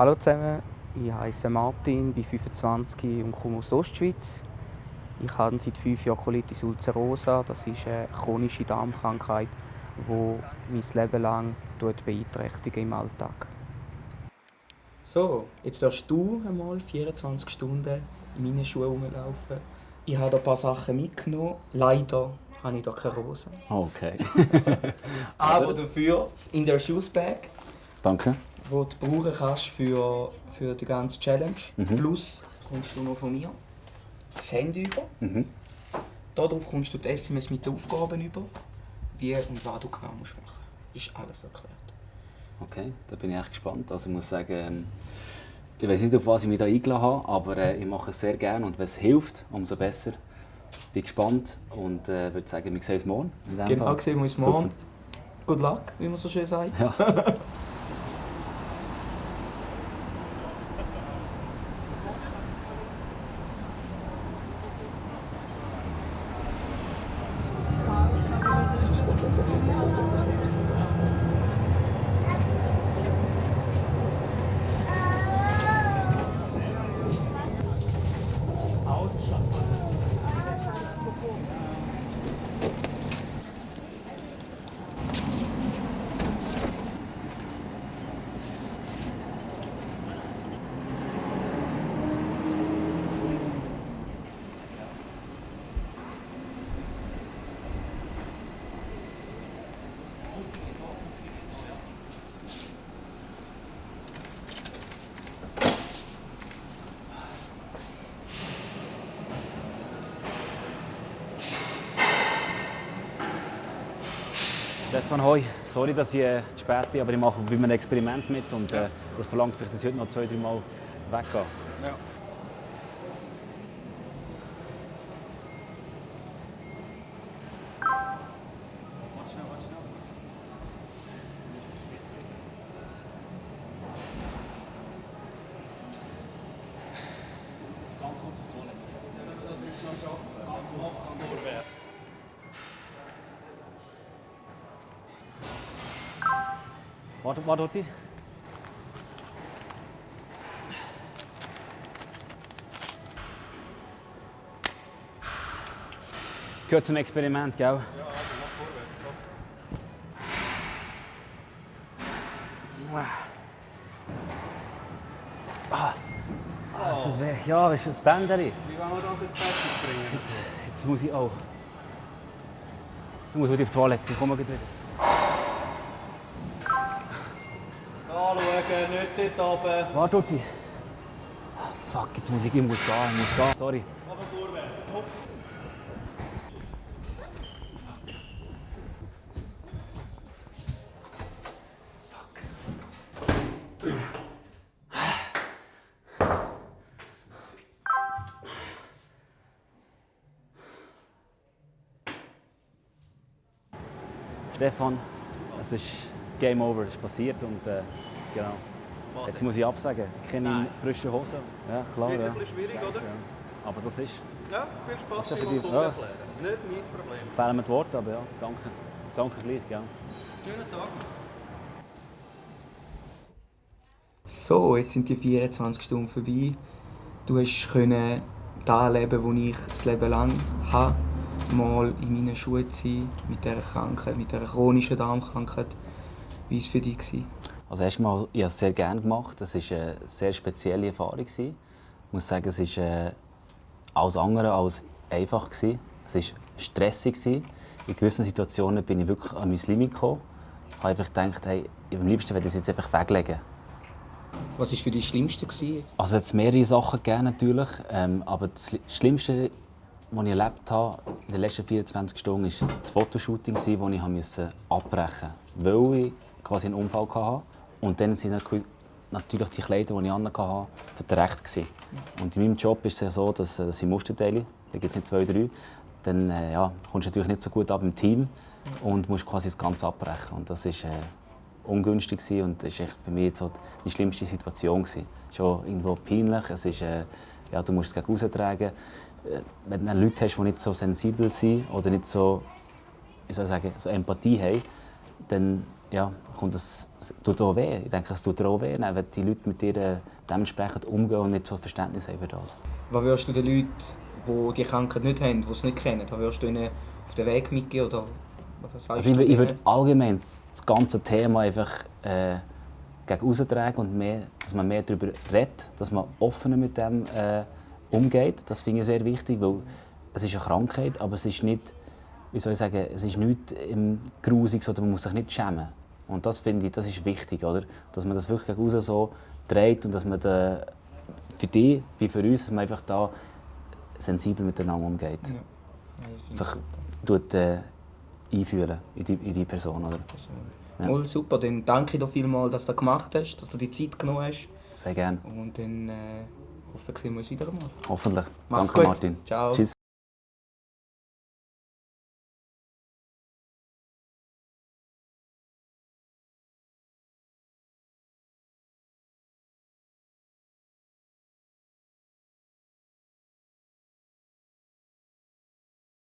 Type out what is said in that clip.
Hallo zusammen, ich heiße Martin, bin 25 und komme aus der Ostschweiz. Ich habe seit fünf Jahren Colitis ulcerosa. Das ist eine chronische Darmkrankheit, die mein Leben lang beeinträchtigt im Alltag. So, jetzt darfst du einmal 24 Stunden in meinen Schuhen rumlaufen. Ich habe ein paar Sachen mitgenommen. Leider habe ich hier keine Rosen. Okay. Aber dafür in der Shoes Bag. Danke. Wo du brauchen kannst für, für die ganze Challenge. Mhm. Plus kommst du noch von mir das Handy über. Mhm. Darauf kommst du die SMS mit den Aufgaben über. Wie und was du genau musst machen musst. Ist alles erklärt. Okay, da bin ich echt gespannt. Also ich muss sagen, ähm, ich weiß nicht, auf was ich mich da eingeladen habe, aber äh, ich mache es sehr gerne und wenn es hilft, umso besser. Bin gespannt und äh, würde sagen, wir sehen uns morgen. Genau, sehen wir uns Super. morgen. Good luck, wie man so schön sagt. Ja. Stefan, hoi. Sorry, dass ich äh, zu spät bin, aber ich mache bei einem Experiment mit und äh, das verlangt vielleicht, dass ich heute noch zwei, drei Mal weggehe. Ja. Warte schnell, warte schnell. Ganz kurz auf die Toilette. Das ist noch schaffen. Ganz kurz kann vorwärts. Warte, warte, warte. Gehört zum Experiment, gell? Ja, also mach vorwärts. Ah, das tut weh. Ja, das ist das Bändeli. Wie wollen wir das jetzt fertig bringen? Jetzt, jetzt muss ich auch. Ich muss wieder auf die Toilette. Ich komme gleich wieder. Nicht dort oben. Warte, Utti. Ah, fuck, jetzt muss ich, ich muss gehen, ich muss gehen. Sorry. Aber vorwärts. Hopp. Stefan, es ist Game Over, es ist passiert und äh, genau. Jetzt muss ich absagen. Keine Nein. frischen Hosen. Ja, klar. Wird Ja. ein bisschen schwierig, oder? Ja. Aber das ist, Ja, viel Spaß Das beim Kunden ja. erklären. Nicht mein Problem. fehlen mir die Worte, aber ja, danke. Danke gleich, ja. Schönen Tag. So, jetzt sind die 24 Stunden vorbei. Du hast können das leben, was ich das Leben lang habe. Mal in meinen Schuhen sein, mit dieser Krankheit, mit dieser chronischen Darmkrankheit. Wie war es für dich? gewesen? Also erstmal, ich habe es sehr gerne gemacht. Es war eine sehr spezielle Erfahrung. Ich muss sagen, es war äh, alles andere als einfach. gewesen. Es war stressig. In gewissen Situationen bin ich wirklich an mein Limit gekommen. Ich habe einfach gedacht, hey, am liebsten würde ich es jetzt einfach weglegen. Was war für dich das Schlimmste? gewesen? Also es hat mehrere Sachen gegeben, natürlich. Ähm, aber das Schli- Schlimmste, was ich erlebt habe in den letzten 24 Stunden, war das Fotoshooting, das ich abbrechen musste. Weil ich quasi einen Unfall hatte. Und dann sind natürlich- die Kleider, die ich anhatte, verdreckt. gewesen. Und in meinem Job ist es so, dass, äh, dass ich Muster teile. Da gibt es nicht zwei, drei. Dann äh, ja, kommst du natürlich nicht so gut ab im Team und musst quasi das Ganze abbrechen. Und das ist, äh, ungünstig und das war echt für mich so die schlimmste Situation. Gewesen. Schon irgendwo peinlich, es ist, äh, ja, du musst es gegen raustragen. Äh, wenn du Leute hast, die nicht so sensibel sind oder nicht so, wie soll ich sagen, so Empathie haben, dann ja, kommt es, es tut auch weh. Ich denke, es tut auch weh, wenn die Leute mit dir äh, dementsprechend umgehen und nicht so Verständnis haben für das. Was würdest du den Leuten, die die Krankheit nicht haben, die es nicht kennen, was würdest du ihnen auf den Weg mitgeben? Oder was Also ich, ich würde allgemein das ganze Thema einfach äh, gegen austragen und mehr, dass man mehr darüber redet, dass man offener mit dem äh, umgeht. Das finde ich sehr wichtig, weil es ist eine Krankheit, aber es ist nicht, wie soll ich sagen, es ist nichts im Grusiges oder man muss sich nicht schämen. Und das finde ich, das ist wichtig, oder? Dass man das wirklich aussen so dreht und dass man da, für die wie für uns, dass man einfach da sensibel miteinander umgeht. Ja. Sich tut, äh, einfühlen in die, in die Person, oder? Ja. Mal super, dann danke dir vielmals, dass du das gemacht hast, dass du die Zeit genommen hast. Sehr gerne. Und dann äh, hoffe ich, sehen wir uns wieder einmal. Hoffentlich. Mach's Danke, gut. Martin. Ciao. Tschüss.